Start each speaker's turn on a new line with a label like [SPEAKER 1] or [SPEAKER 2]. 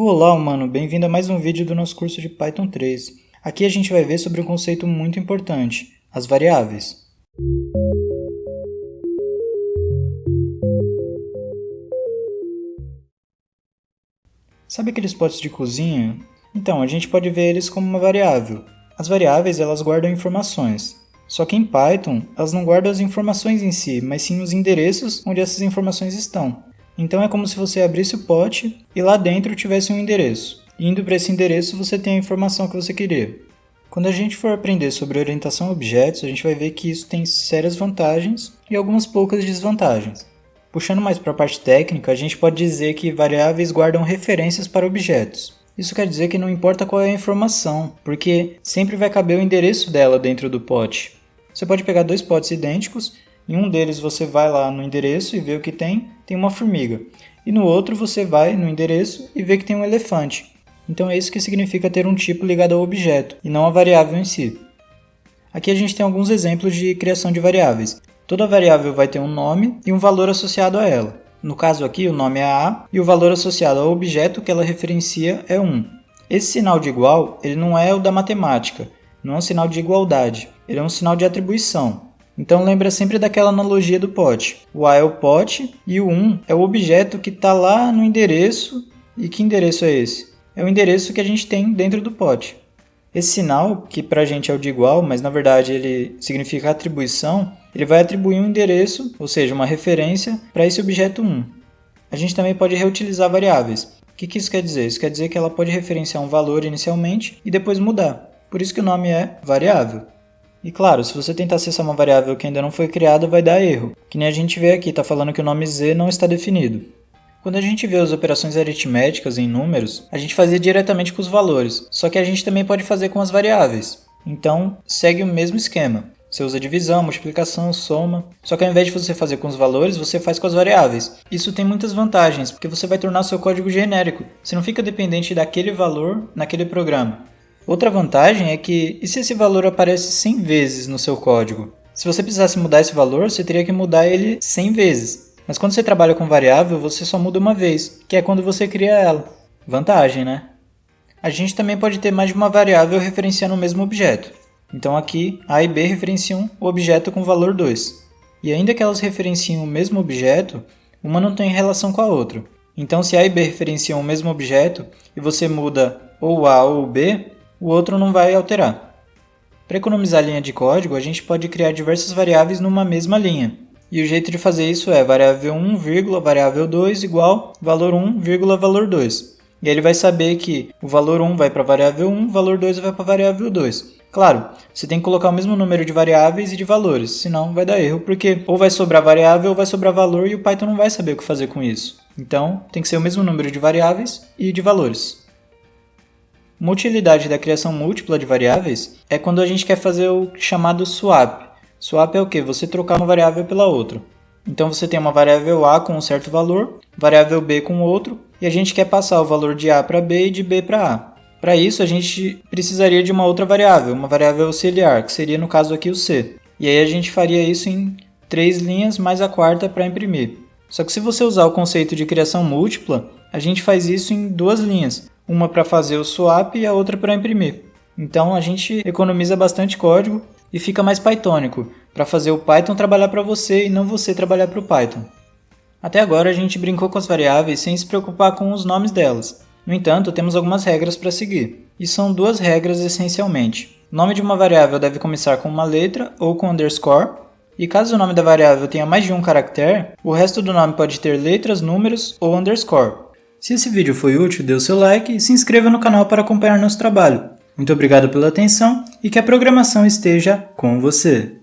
[SPEAKER 1] Olá, humano! Bem-vindo a mais um vídeo do nosso curso de Python 3. Aqui a gente vai ver sobre um conceito muito importante, as variáveis. Sabe aqueles potes de cozinha? Então, a gente pode ver eles como uma variável. As variáveis, elas guardam informações. Só que em Python, elas não guardam as informações em si, mas sim os endereços onde essas informações estão. Então é como se você abrisse o pote e lá dentro tivesse um endereço. Indo para esse endereço você tem a informação que você queria. Quando a gente for aprender sobre orientação a objetos, a gente vai ver que isso tem sérias vantagens e algumas poucas desvantagens. Puxando mais para a parte técnica, a gente pode dizer que variáveis guardam referências para objetos. Isso quer dizer que não importa qual é a informação, porque sempre vai caber o endereço dela dentro do pote. Você pode pegar dois potes idênticos em um deles você vai lá no endereço e vê o que tem, tem uma formiga. E no outro você vai no endereço e vê que tem um elefante. Então é isso que significa ter um tipo ligado ao objeto, e não a variável em si. Aqui a gente tem alguns exemplos de criação de variáveis. Toda variável vai ter um nome e um valor associado a ela. No caso aqui, o nome é A e o valor associado ao objeto que ela referencia é 1. Esse sinal de igual ele não é o da matemática, não é um sinal de igualdade, ele é um sinal de atribuição. Então lembra sempre daquela analogia do pote. O A é o pote e o 1 é o objeto que está lá no endereço. E que endereço é esse? É o endereço que a gente tem dentro do pote. Esse sinal, que para a gente é o de igual, mas na verdade ele significa atribuição, ele vai atribuir um endereço, ou seja, uma referência, para esse objeto 1. A gente também pode reutilizar variáveis. O que, que isso quer dizer? Isso quer dizer que ela pode referenciar um valor inicialmente e depois mudar. Por isso que o nome é variável. E claro, se você tentar acessar uma variável que ainda não foi criada, vai dar erro. Que nem a gente vê aqui, está falando que o nome z não está definido. Quando a gente vê as operações aritméticas em números, a gente fazia diretamente com os valores, só que a gente também pode fazer com as variáveis. Então, segue o mesmo esquema. Você usa divisão, multiplicação, soma. Só que ao invés de você fazer com os valores, você faz com as variáveis. Isso tem muitas vantagens, porque você vai tornar seu código genérico. Você não fica dependente daquele valor naquele programa. Outra vantagem é que, e se esse valor aparece 100 vezes no seu código? Se você precisasse mudar esse valor, você teria que mudar ele 100 vezes. Mas quando você trabalha com variável, você só muda uma vez, que é quando você cria ela. Vantagem, né? A gente também pode ter mais de uma variável referenciando o mesmo objeto. Então aqui, A e B referenciam o objeto com valor 2. E ainda que elas referenciem o mesmo objeto, uma não tem relação com a outra. Então se A e B referenciam o mesmo objeto e você muda ou A ou B, o outro não vai alterar. Para economizar linha de código, a gente pode criar diversas variáveis numa mesma linha. E o jeito de fazer isso é variável 1, variável 2 igual valor 1, valor 2. E ele vai saber que o valor 1 vai para a variável 1, o valor 2 vai para a variável 2. Claro, você tem que colocar o mesmo número de variáveis e de valores, senão vai dar erro, porque ou vai sobrar variável ou vai sobrar valor e o Python não vai saber o que fazer com isso. Então, tem que ser o mesmo número de variáveis e de valores. Uma utilidade da criação múltipla de variáveis é quando a gente quer fazer o chamado swap. Swap é o que? Você trocar uma variável pela outra. Então você tem uma variável A com um certo valor, variável B com outro, e a gente quer passar o valor de A para B e de B para A. Para isso a gente precisaria de uma outra variável, uma variável auxiliar, que seria no caso aqui o C. E aí a gente faria isso em três linhas mais a quarta para imprimir. Só que se você usar o conceito de criação múltipla, a gente faz isso em duas linhas, uma para fazer o swap e a outra para imprimir. Então a gente economiza bastante código e fica mais pythonico, para fazer o Python trabalhar para você e não você trabalhar para o Python. Até agora a gente brincou com as variáveis sem se preocupar com os nomes delas. No entanto, temos algumas regras para seguir. E são duas regras essencialmente. O nome de uma variável deve começar com uma letra ou com underscore, e caso o nome da variável tenha mais de um caractere, o resto do nome pode ter letras, números ou underscore. Se esse vídeo foi útil, dê o seu like e se inscreva no canal para acompanhar nosso trabalho. Muito obrigado pela atenção e que a programação esteja com você.